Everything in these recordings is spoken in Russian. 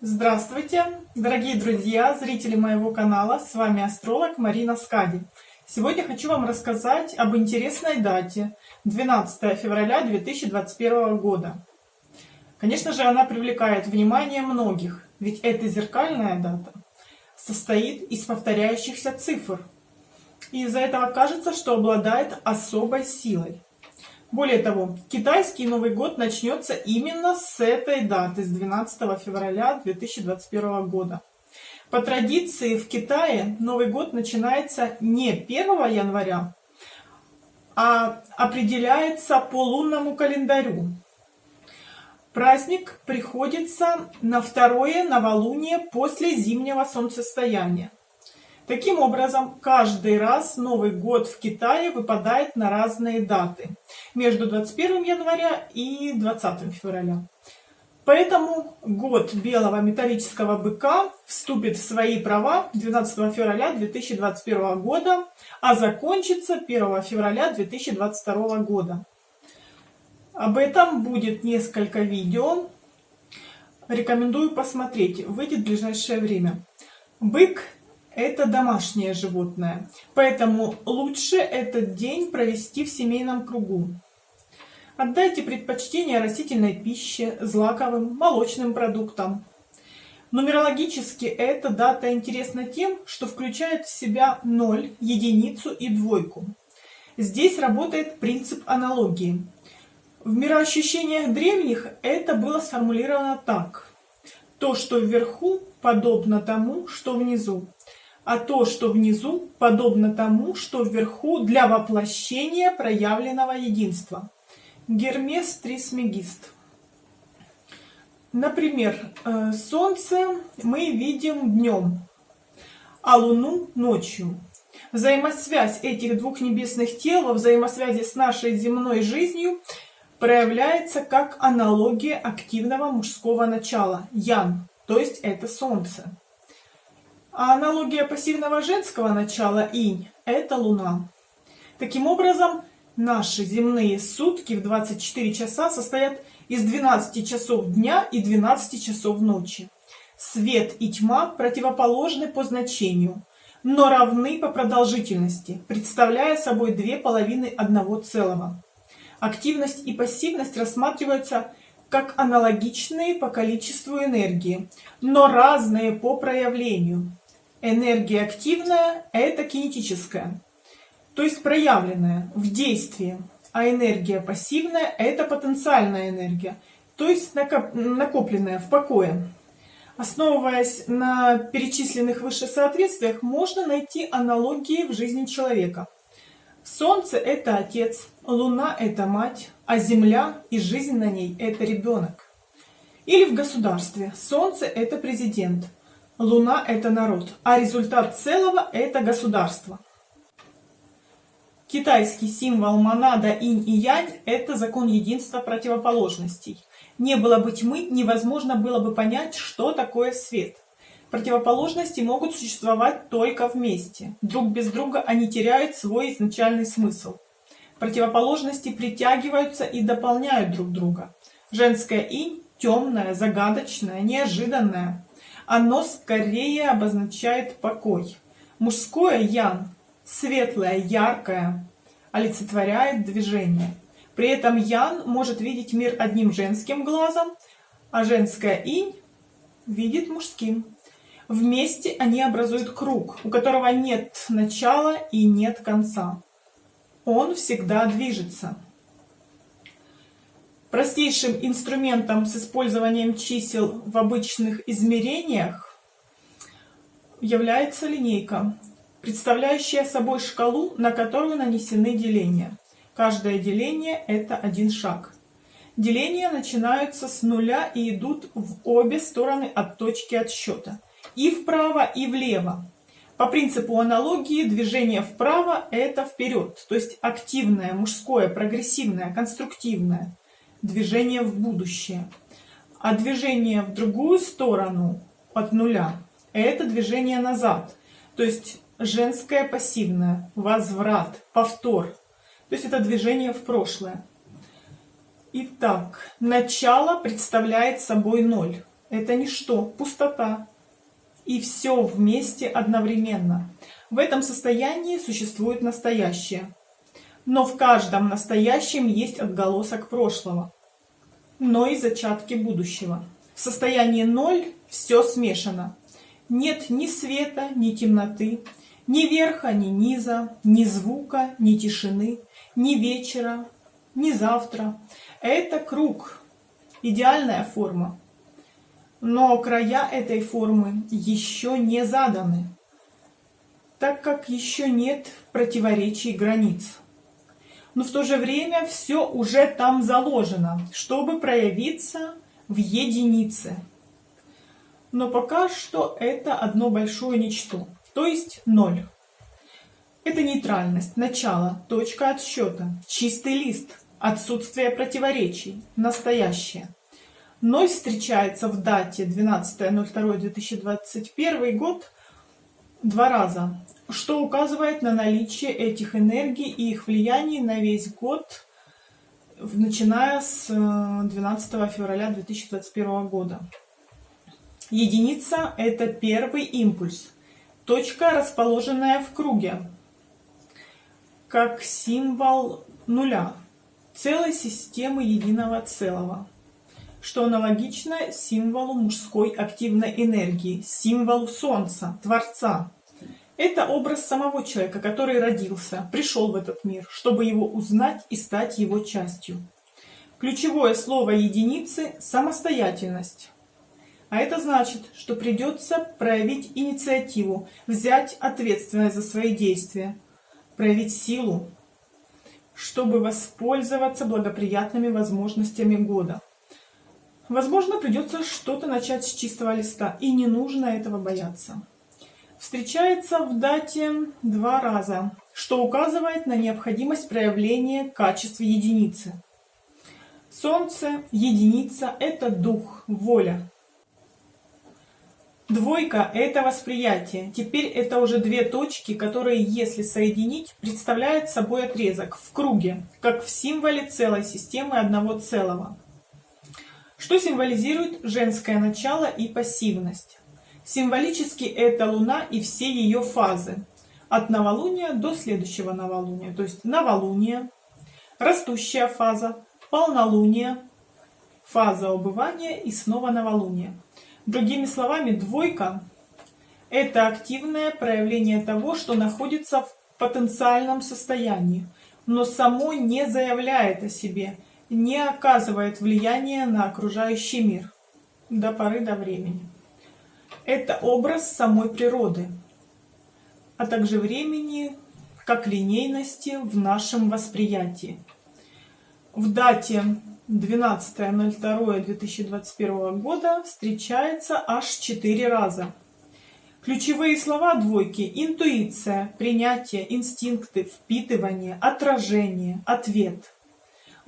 Здравствуйте, дорогие друзья, зрители моего канала, с вами астролог Марина Скади. Сегодня хочу вам рассказать об интересной дате, 12 февраля 2021 года. Конечно же, она привлекает внимание многих, ведь эта зеркальная дата состоит из повторяющихся цифр. И из-за этого кажется, что обладает особой силой. Более того, китайский Новый год начнется именно с этой даты, с 12 февраля 2021 года. По традиции в Китае Новый год начинается не 1 января, а определяется по лунному календарю. Праздник приходится на второе новолуние после зимнего солнцестояния. Таким образом, каждый раз Новый год в Китае выпадает на разные даты, между 21 января и 20 февраля. Поэтому год белого металлического быка вступит в свои права 12 февраля 2021 года, а закончится 1 февраля 2022 года. Об этом будет несколько видео. Рекомендую посмотреть. Выйдет в ближайшее время. Бык это домашнее животное, поэтому лучше этот день провести в семейном кругу. Отдайте предпочтение растительной пище, злаковым, молочным продуктам. Нумерологически эта дата интересна тем, что включает в себя 0, единицу и двойку. Здесь работает принцип аналогии. В мироощущениях древних это было сформулировано так. То, что вверху, подобно тому, что внизу а то, что внизу, подобно тому, что вверху для воплощения проявленного единства. Гермес Трисмегист. Например, э, Солнце мы видим днем, а Луну ночью. Взаимосвязь этих двух небесных тел взаимосвязи с нашей земной жизнью проявляется как аналогия активного мужского начала, ян, то есть это Солнце. А аналогия пассивного женского начала инь – это Луна. Таким образом, наши земные сутки в 24 часа состоят из 12 часов дня и 12 часов ночи. Свет и тьма противоположны по значению, но равны по продолжительности, представляя собой две половины одного целого. Активность и пассивность рассматриваются как аналогичные по количеству энергии, но разные по проявлению. Энергия активная – это кинетическая, то есть проявленная в действии, а энергия пассивная – это потенциальная энергия, то есть накопленная в покое. Основываясь на перечисленных выше соответствиях, можно найти аналогии в жизни человека. Солнце – это отец, Луна – это мать, а Земля и жизнь на ней – это ребенок. Или в государстве. Солнце – это президент – Луна – это народ, а результат целого – это государство. Китайский символ монада инь и янь – это закон единства противоположностей. Не было бы тьмы, невозможно было бы понять, что такое свет. Противоположности могут существовать только вместе. Друг без друга они теряют свой изначальный смысл. Противоположности притягиваются и дополняют друг друга. Женская инь – темная, загадочная, неожиданная. Оно скорее обозначает покой. Мужское ян, светлое, яркое, олицетворяет движение. При этом ян может видеть мир одним женским глазом, а женская инь видит мужским. Вместе они образуют круг, у которого нет начала и нет конца. Он всегда движется. Простейшим инструментом с использованием чисел в обычных измерениях является линейка, представляющая собой шкалу, на которую нанесены деления. Каждое деление – это один шаг. Деления начинаются с нуля и идут в обе стороны от точки отсчета. И вправо, и влево. По принципу аналогии движение вправо – это вперед, то есть активное, мужское, прогрессивное, конструктивное движение в будущее. А движение в другую сторону от нуля – это движение назад. То есть женское пассивное, возврат, повтор. То есть это движение в прошлое. Итак, начало представляет собой ноль. это ничто, пустота. И все вместе одновременно. В этом состоянии существует настоящее. Но в каждом настоящем есть отголосок прошлого, но и зачатки будущего. В состоянии ноль все смешано. Нет ни света, ни темноты, ни верха, ни низа, ни звука, ни тишины, ни вечера, ни завтра. Это круг, идеальная форма. Но края этой формы еще не заданы, так как еще нет противоречий границ. Но в то же время все уже там заложено, чтобы проявиться в единице. Но пока что это одно большое ничто, то есть ноль. Это нейтральность, начало, точка отсчета, чистый лист, отсутствие противоречий, настоящее. Ноль встречается в дате 12.02.2021 год два раза, что указывает на наличие этих энергий и их влияний на весь год, начиная с 12 э, февраля 2021 года. Единица – это первый импульс, точка, расположенная в круге, как символ нуля, целой системы единого целого, что аналогично символу мужской активной энергии, символу Солнца, Творца. Это образ самого человека, который родился, пришел в этот мир, чтобы его узнать и стать его частью. Ключевое слово единицы – самостоятельность. А это значит, что придется проявить инициативу, взять ответственность за свои действия, проявить силу, чтобы воспользоваться благоприятными возможностями года. Возможно, придется что-то начать с чистого листа, и не нужно этого бояться. Встречается в дате два раза, что указывает на необходимость проявления качества единицы. Солнце, единица – это дух, воля. Двойка – это восприятие. Теперь это уже две точки, которые, если соединить, представляют собой отрезок в круге, как в символе целой системы одного целого. Что символизирует женское начало и пассивность? Символически это Луна и все ее фазы. От новолуния до следующего новолуния. То есть новолуние, растущая фаза, полнолуние, фаза убывания и снова новолуние. Другими словами, двойка – это активное проявление того, что находится в потенциальном состоянии, но само не заявляет о себе, не оказывает влияния на окружающий мир до поры до времени. Это образ самой природы, а также времени как линейности в нашем восприятии. В дате 12.02.2021 года встречается аж 4 раза. Ключевые слова двойки – интуиция, принятие, инстинкты, впитывание, отражение, ответ.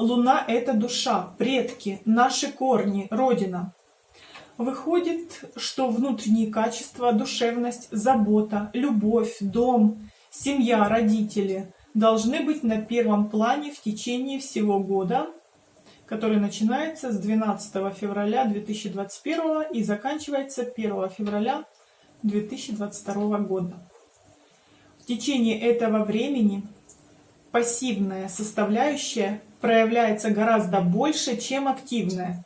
Луна – это душа, предки, наши корни, родина. Выходит, что внутренние качества, душевность, забота, любовь, дом, семья, родители должны быть на первом плане в течение всего года – который начинается с 12 февраля 2021 и заканчивается 1 февраля 2022 года. В течение этого времени пассивная составляющая проявляется гораздо больше, чем активная.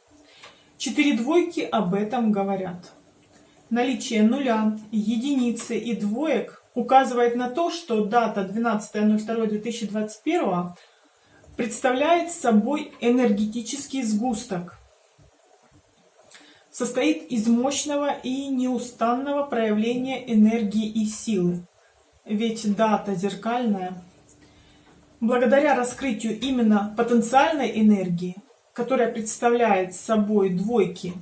Четыре двойки об этом говорят. Наличие нуля, единицы и двоек указывает на то, что дата 12.02.2021 представляет собой энергетический сгусток. Состоит из мощного и неустанного проявления энергии и силы. Ведь дата зеркальная. Благодаря раскрытию именно потенциальной энергии, которая представляет собой двойки,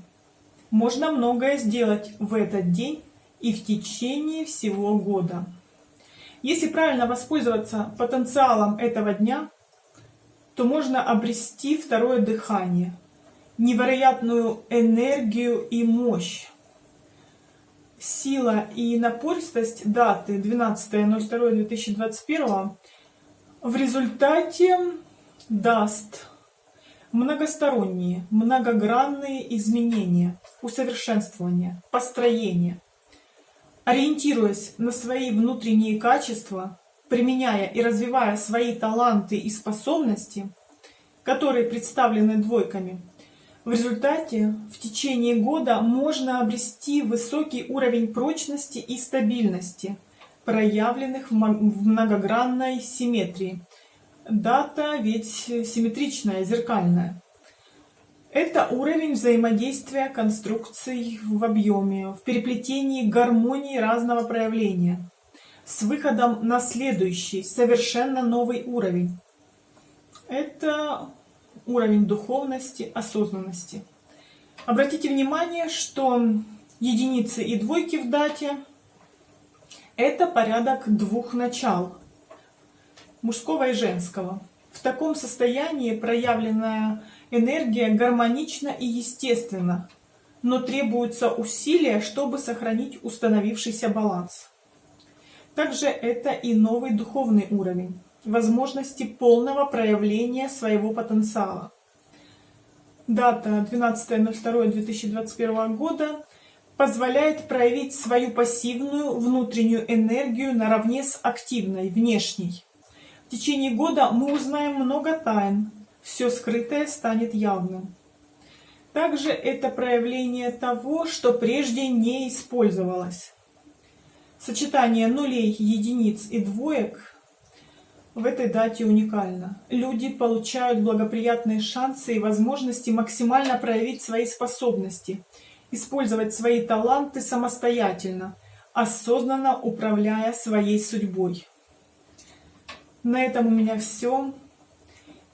можно многое сделать в этот день и в течение всего года. Если правильно воспользоваться потенциалом этого дня – то можно обрести второе дыхание, невероятную энергию и мощь. Сила и напористость даты 12.02.2021 в результате даст многосторонние, многогранные изменения, усовершенствования, построения. Ориентируясь на свои внутренние качества, применяя и развивая свои таланты и способности, которые представлены двойками, в результате в течение года можно обрести высокий уровень прочности и стабильности, проявленных в многогранной симметрии. Дата ведь симметричная, зеркальная. Это уровень взаимодействия конструкций в объеме, в переплетении гармонии разного проявления, с выходом на следующий, совершенно новый уровень. Это уровень духовности, осознанности. Обратите внимание, что единицы и двойки в дате – это порядок двух начал, мужского и женского. В таком состоянии проявленная энергия гармонична и естественна, но требуются усилия, чтобы сохранить установившийся баланс. Также это и новый духовный уровень возможности полного проявления своего потенциала. Дата 12.02.2021 года позволяет проявить свою пассивную внутреннюю энергию наравне с активной, внешней. В течение года мы узнаем много тайн, все скрытое станет явным. Также это проявление того, что прежде не использовалось. Сочетание нулей, единиц и двоек в этой дате уникально. Люди получают благоприятные шансы и возможности максимально проявить свои способности, использовать свои таланты самостоятельно, осознанно управляя своей судьбой. На этом у меня все.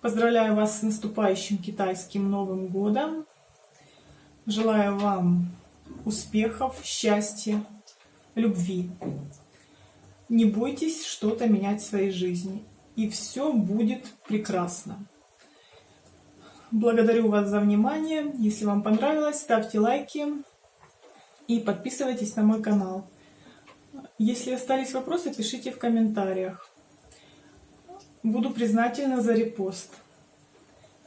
Поздравляю вас с наступающим китайским Новым Годом. Желаю вам успехов, счастья, любви. Не бойтесь что-то менять в своей жизни, и все будет прекрасно. Благодарю вас за внимание. Если вам понравилось, ставьте лайки и подписывайтесь на мой канал. Если остались вопросы, пишите в комментариях. Буду признательна за репост.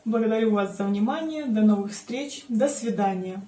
Благодарю вас за внимание. До новых встреч. До свидания.